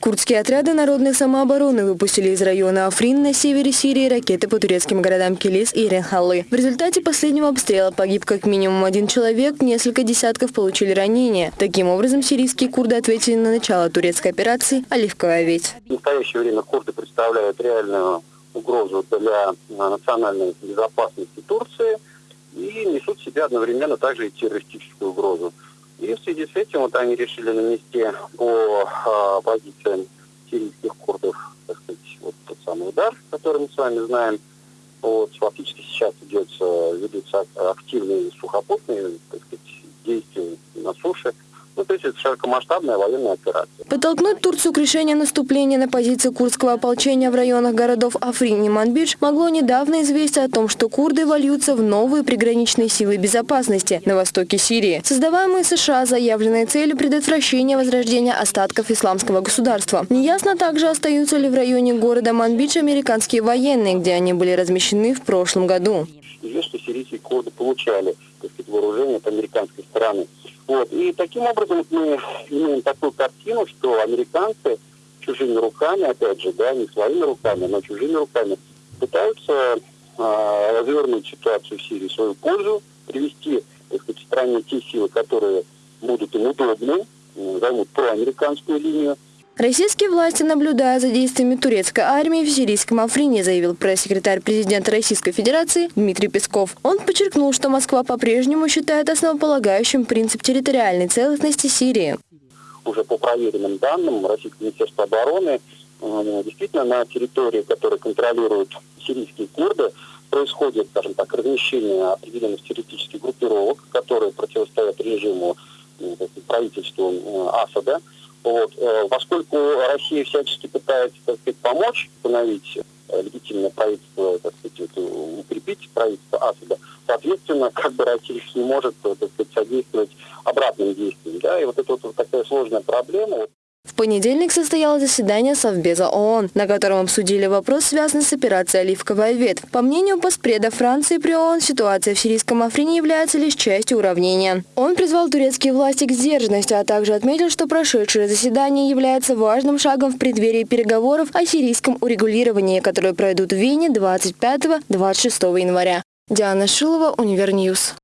Курдские отряды народной самообороны выпустили из района Африн на севере Сирии ракеты по турецким городам Килис и Ренхаллы. В результате последнего обстрела погиб как минимум один человек, несколько десятков получили ранения. Таким образом, сирийские курды ответили на начало турецкой операции «Оливковая ведь». В настоящее время курды представляют реальную угрозу для национальной безопасности Турции и несут в себе одновременно также и террористическую угрозу. И в связи с этим вот они решили нанести по а, позициям сирийских курдов, так сказать, вот тот самый удар, который мы с вами знаем. Вот, фактически сейчас идет, ведутся активные сухопутные так сказать, действия на суше. Это широкомасштабная военная операция. Подтолкнуть Турцию к решению наступления на позиции курдского ополчения в районах городов Африн и Манбидж могло недавно известие о том, что курды вольются в новые приграничные силы безопасности на востоке Сирии, создаваемые США заявленной целью предотвращения возрождения остатков исламского государства. Неясно также, остаются ли в районе города Манбидж американские военные, где они были размещены в прошлом году. Известно, что сирийские курды получали сказать, вооружение от американской стороны. Вот. И таким образом мы имеем такую картину, что американцы чужими руками, опять же, да, не своими руками, но чужими руками, пытаются э, развернуть ситуацию в Сирии в свою пользу, привести, так сказать, стране те силы, которые будут им удобны, займут проамериканскую линию, Российские власти, наблюдая за действиями турецкой армии в сирийском Африне, заявил пресс-секретарь президента Российской Федерации Дмитрий Песков. Он подчеркнул, что Москва по-прежнему считает основополагающим принцип территориальной целостности Сирии. Уже по проверенным данным Российского Министерства обороны, э, действительно на территории, которую контролируют сирийские курды, происходит, скажем так, размещение определенных террористических группировок, которые противостоят режиму э, правительству э, Асада. Вот. Э, поскольку Россия всячески пытается, так сказать, помочь установить э, легитимное правительство, так сказать, укрепить правительство Асада, соответственно, как бы Россия не может, так сказать, содействовать обратным действиям. Да? И вот это вот такая сложная проблема. В понедельник состоялось заседание Совбеза ООН, на котором обсудили вопрос, связанный с операцией «Оливковая ветвь». По мнению постпреда Франции при ООН, ситуация в сирийском Африне является лишь частью уравнения. Он призвал турецкие власти к сдержанности, а также отметил, что прошедшее заседание является важным шагом в преддверии переговоров о сирийском урегулировании, которые пройдут в Вене 25-26 января. Диана Шилова, Универньюз.